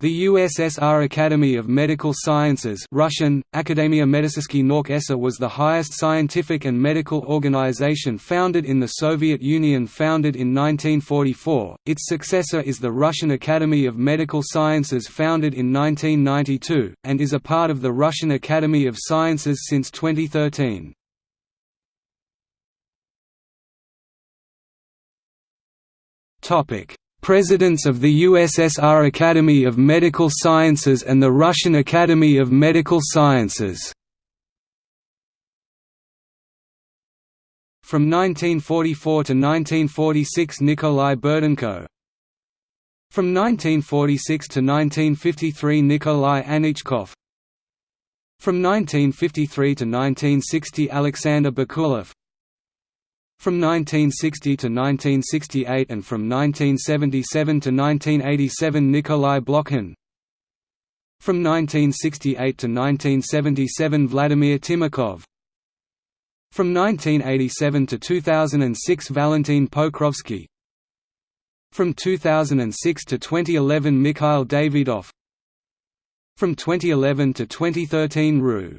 The USSR Academy of Medical Sciences Russian, Akademia Nork ESA was the highest scientific and medical organization founded in the Soviet Union founded in 1944, its successor is the Russian Academy of Medical Sciences founded in 1992, and is a part of the Russian Academy of Sciences since 2013. Topic: Presidents of the USSR Academy of Medical Sciences and the Russian Academy of Medical Sciences. From 1944 to 1946 Nikolai Burdenko. From 1946 to 1953 Nikolai Anichkov. From 1953 to 1960 Alexander Bakulev from 1960 to 1968 and from 1977 to 1987 Nikolai Blokhin. From 1968 to 1977 Vladimir Timakov From 1987 to 2006 Valentin Pokrovsky. From 2006 to 2011 Mikhail Davidov. From 2011 to 2013 Ru